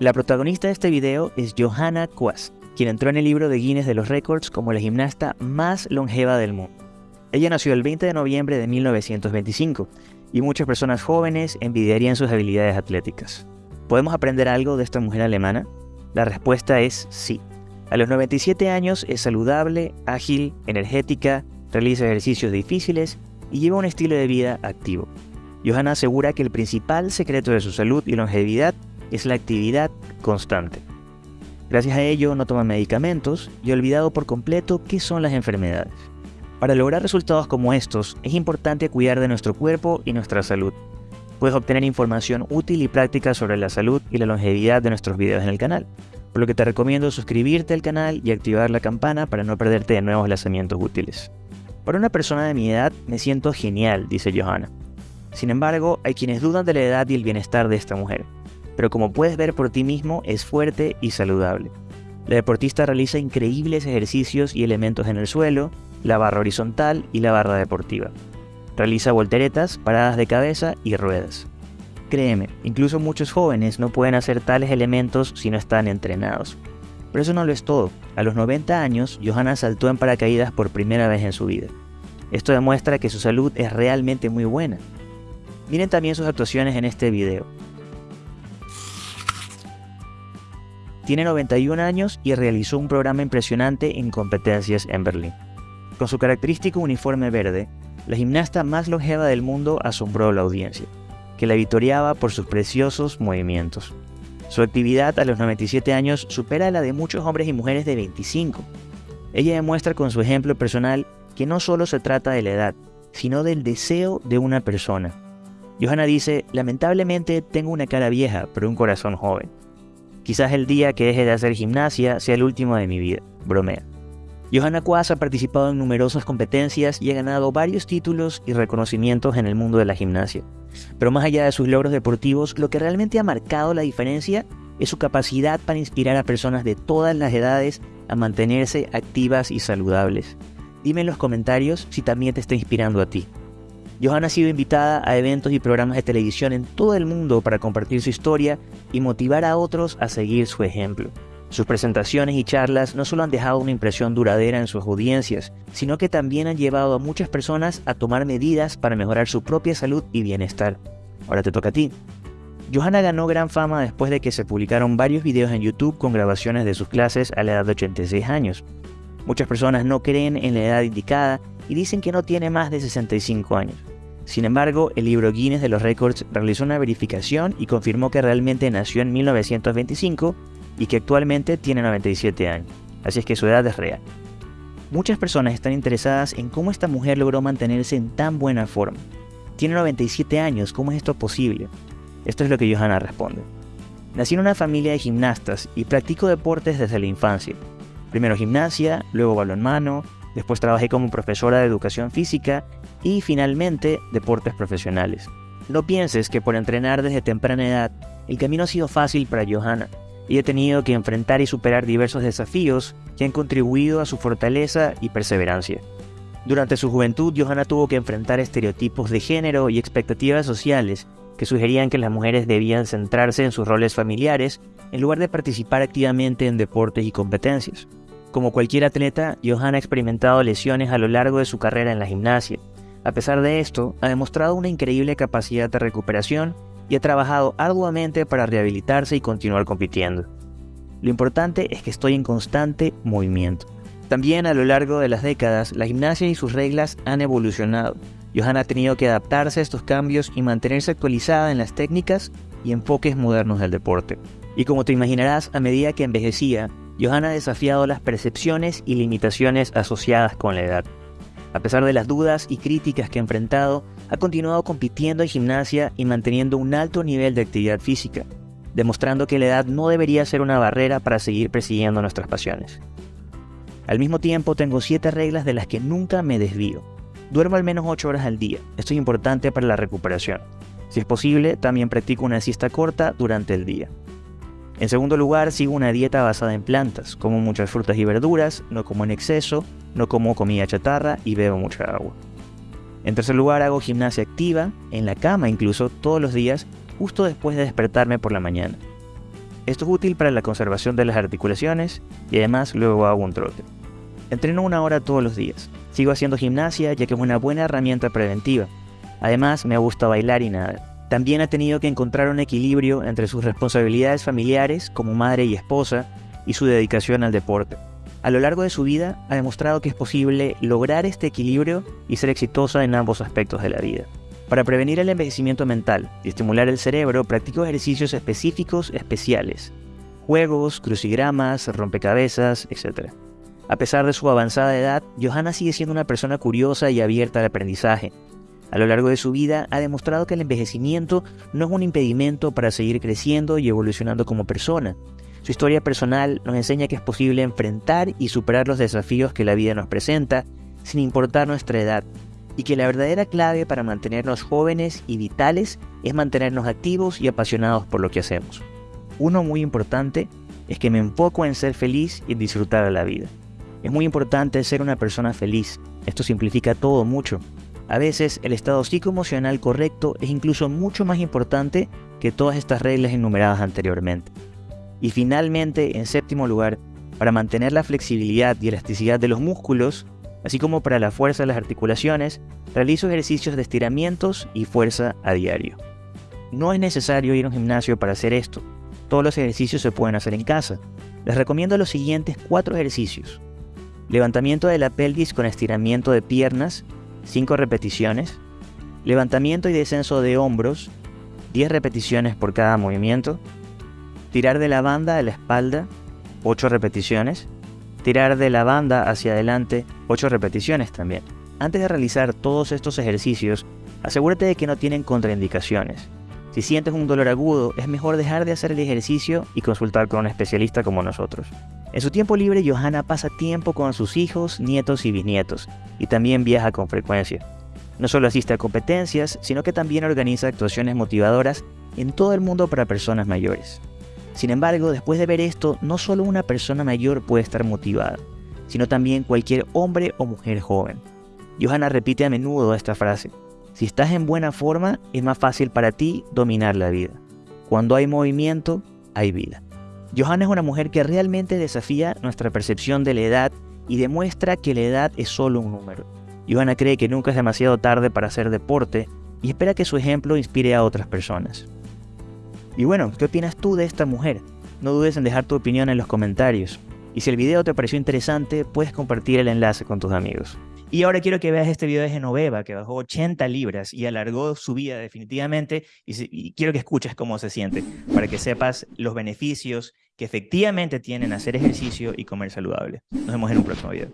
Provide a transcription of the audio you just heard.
La protagonista de este video es Johanna Quast, quien entró en el libro de Guinness de los Récords como la gimnasta más longeva del mundo. Ella nació el 20 de noviembre de 1925 y muchas personas jóvenes envidiarían sus habilidades atléticas. ¿Podemos aprender algo de esta mujer alemana? La respuesta es sí. A los 97 años es saludable, ágil, energética, realiza ejercicios difíciles y lleva un estilo de vida activo. Johanna asegura que el principal secreto de su salud y longevidad es la actividad constante. Gracias a ello no toma medicamentos y olvidado por completo qué son las enfermedades. Para lograr resultados como estos, es importante cuidar de nuestro cuerpo y nuestra salud. Puedes obtener información útil y práctica sobre la salud y la longevidad de nuestros videos en el canal, por lo que te recomiendo suscribirte al canal y activar la campana para no perderte de nuevos lanzamientos útiles. Para una persona de mi edad me siento genial, dice Johanna. Sin embargo, hay quienes dudan de la edad y el bienestar de esta mujer pero como puedes ver por ti mismo es fuerte y saludable. La deportista realiza increíbles ejercicios y elementos en el suelo, la barra horizontal y la barra deportiva. Realiza volteretas, paradas de cabeza y ruedas. Créeme, incluso muchos jóvenes no pueden hacer tales elementos si no están entrenados. Pero eso no lo es todo. A los 90 años, Johanna saltó en paracaídas por primera vez en su vida. Esto demuestra que su salud es realmente muy buena. Miren también sus actuaciones en este video. Tiene 91 años y realizó un programa impresionante en competencias en Berlín. Con su característico uniforme verde, la gimnasta más longeva del mundo asombró a la audiencia, que la victoriaba por sus preciosos movimientos. Su actividad a los 97 años supera la de muchos hombres y mujeres de 25. Ella demuestra con su ejemplo personal que no solo se trata de la edad, sino del deseo de una persona. Johanna dice, lamentablemente tengo una cara vieja, pero un corazón joven. Quizás el día que deje de hacer gimnasia sea el último de mi vida, bromea. Johanna Quas ha participado en numerosas competencias y ha ganado varios títulos y reconocimientos en el mundo de la gimnasia. Pero más allá de sus logros deportivos, lo que realmente ha marcado la diferencia es su capacidad para inspirar a personas de todas las edades a mantenerse activas y saludables. Dime en los comentarios si también te está inspirando a ti. Johanna ha sido invitada a eventos y programas de televisión en todo el mundo para compartir su historia y motivar a otros a seguir su ejemplo. Sus presentaciones y charlas no solo han dejado una impresión duradera en sus audiencias, sino que también han llevado a muchas personas a tomar medidas para mejorar su propia salud y bienestar. Ahora te toca a ti. Johanna ganó gran fama después de que se publicaron varios videos en YouTube con grabaciones de sus clases a la edad de 86 años. Muchas personas no creen en la edad indicada y dicen que no tiene más de 65 años. Sin embargo, el libro Guinness de los Records realizó una verificación y confirmó que realmente nació en 1925 y que actualmente tiene 97 años, así es que su edad es real. Muchas personas están interesadas en cómo esta mujer logró mantenerse en tan buena forma. Tiene 97 años, ¿cómo es esto posible? Esto es lo que Johanna responde. Nací en una familia de gimnastas y practico deportes desde la infancia. Primero gimnasia, luego balonmano, Después trabajé como profesora de educación física y finalmente deportes profesionales. No pienses que por entrenar desde temprana edad el camino ha sido fácil para Johanna y he tenido que enfrentar y superar diversos desafíos que han contribuido a su fortaleza y perseverancia. Durante su juventud, Johanna tuvo que enfrentar estereotipos de género y expectativas sociales que sugerían que las mujeres debían centrarse en sus roles familiares en lugar de participar activamente en deportes y competencias. Como cualquier atleta, Johanna ha experimentado lesiones a lo largo de su carrera en la gimnasia. A pesar de esto, ha demostrado una increíble capacidad de recuperación y ha trabajado arduamente para rehabilitarse y continuar compitiendo. Lo importante es que estoy en constante movimiento. También a lo largo de las décadas, la gimnasia y sus reglas han evolucionado. Johanna ha tenido que adaptarse a estos cambios y mantenerse actualizada en las técnicas y enfoques modernos del deporte. Y como te imaginarás, a medida que envejecía, Johanna ha desafiado las percepciones y limitaciones asociadas con la edad. A pesar de las dudas y críticas que ha enfrentado, ha continuado compitiendo en gimnasia y manteniendo un alto nivel de actividad física, demostrando que la edad no debería ser una barrera para seguir persiguiendo nuestras pasiones. Al mismo tiempo tengo 7 reglas de las que nunca me desvío. Duermo al menos 8 horas al día, esto es importante para la recuperación. Si es posible, también practico una siesta corta durante el día. En segundo lugar, sigo una dieta basada en plantas, como muchas frutas y verduras, no como en exceso, no como comida chatarra y bebo mucha agua. En tercer lugar, hago gimnasia activa, en la cama incluso, todos los días, justo después de despertarme por la mañana. Esto es útil para la conservación de las articulaciones y además luego hago un trote. Entreno una hora todos los días. Sigo haciendo gimnasia ya que es una buena herramienta preventiva. Además me gusta bailar y nada. También ha tenido que encontrar un equilibrio entre sus responsabilidades familiares como madre y esposa y su dedicación al deporte. A lo largo de su vida ha demostrado que es posible lograr este equilibrio y ser exitosa en ambos aspectos de la vida. Para prevenir el envejecimiento mental y estimular el cerebro, practico ejercicios específicos especiales. Juegos, crucigramas, rompecabezas, etc. A pesar de su avanzada edad, Johanna sigue siendo una persona curiosa y abierta al aprendizaje. A lo largo de su vida ha demostrado que el envejecimiento no es un impedimento para seguir creciendo y evolucionando como persona. Su historia personal nos enseña que es posible enfrentar y superar los desafíos que la vida nos presenta, sin importar nuestra edad, y que la verdadera clave para mantenernos jóvenes y vitales es mantenernos activos y apasionados por lo que hacemos. Uno muy importante es que me enfoco en ser feliz y disfrutar de la vida. Es muy importante ser una persona feliz. Esto simplifica todo mucho. A veces el estado psicoemocional correcto es incluso mucho más importante que todas estas reglas enumeradas anteriormente. Y finalmente, en séptimo lugar, para mantener la flexibilidad y elasticidad de los músculos, así como para la fuerza de las articulaciones, realizo ejercicios de estiramientos y fuerza a diario. No es necesario ir a un gimnasio para hacer esto, todos los ejercicios se pueden hacer en casa. Les recomiendo los siguientes cuatro ejercicios. Levantamiento de la pelvis con estiramiento de piernas, 5 repeticiones. Levantamiento y descenso de hombros, 10 repeticiones por cada movimiento. Tirar de la banda a la espalda, 8 repeticiones tirar de la banda hacia adelante 8 repeticiones también. Antes de realizar todos estos ejercicios, asegúrate de que no tienen contraindicaciones. Si sientes un dolor agudo, es mejor dejar de hacer el ejercicio y consultar con un especialista como nosotros. En su tiempo libre, Johanna pasa tiempo con sus hijos, nietos y bisnietos, y también viaja con frecuencia. No solo asiste a competencias, sino que también organiza actuaciones motivadoras en todo el mundo para personas mayores. Sin embargo, después de ver esto, no solo una persona mayor puede estar motivada, sino también cualquier hombre o mujer joven. Johanna repite a menudo esta frase. Si estás en buena forma, es más fácil para ti dominar la vida. Cuando hay movimiento, hay vida. Johanna es una mujer que realmente desafía nuestra percepción de la edad y demuestra que la edad es solo un número. Johanna cree que nunca es demasiado tarde para hacer deporte y espera que su ejemplo inspire a otras personas. Y bueno, ¿qué opinas tú de esta mujer? No dudes en dejar tu opinión en los comentarios. Y si el video te pareció interesante, puedes compartir el enlace con tus amigos. Y ahora quiero que veas este video de Genoveva, que bajó 80 libras y alargó su vida definitivamente. Y, quiero que escuches cómo se siente, para que sepas los beneficios que efectivamente tienen hacer ejercicio y comer saludable. Nos vemos en un próximo video.